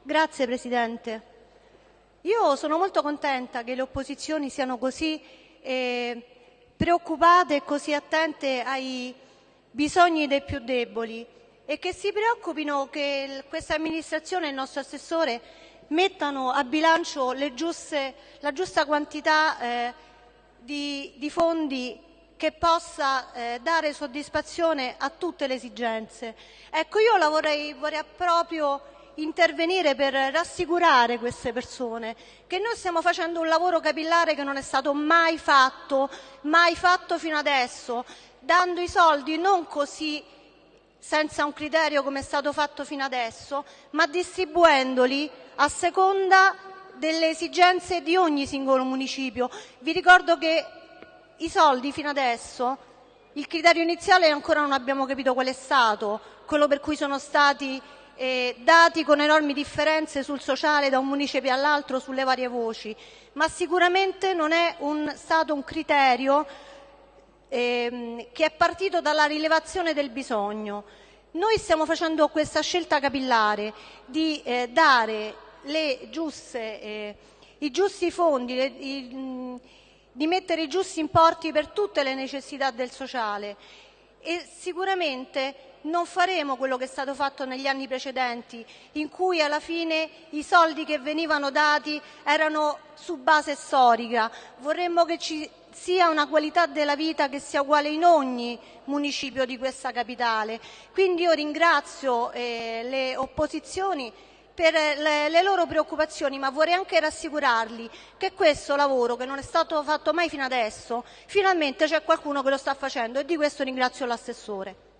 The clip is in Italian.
Grazie Presidente. Io sono molto contenta che le opposizioni siano così eh, preoccupate e così attente ai bisogni dei più deboli e che si preoccupino che questa amministrazione e il nostro assessore mettano a bilancio giuste, la giusta quantità eh, di, di, fondi che possa eh, dare soddisfazione a tutte le esigenze. Ecco, io la vorrei, vorrei proprio intervenire per rassicurare queste persone che noi stiamo facendo un lavoro capillare che non è stato mai fatto, mai fatto fino adesso, dando i soldi non così senza un criterio come è stato fatto fino adesso, ma distribuendoli a seconda delle esigenze di ogni singolo municipio. Vi ricordo che i soldi fino adesso, il criterio iniziale ancora non abbiamo capito qual è stato, quello per cui sono stati eh, dati con enormi differenze sul sociale da un municipio all'altro sulle varie voci, ma sicuramente non è un, stato un criterio ehm, che è partito dalla rilevazione del bisogno. Noi stiamo facendo questa scelta capillare di eh, dare giuste, eh, i giusti fondi, le, i, di mettere i giusti importi per tutte le necessità del sociale e sicuramente non faremo quello che è stato fatto negli anni precedenti, in cui alla fine i soldi che venivano dati erano su base storica. Vorremmo che ci sia una qualità della vita che sia uguale in ogni municipio di questa capitale. Quindi io ringrazio eh, le opposizioni per le, le, loro preoccupazioni, ma vorrei anche rassicurarli che questo lavoro, che non è stato fatto mai fino adesso, finalmente c'è qualcuno che lo sta facendo e di questo ringrazio l'assessore.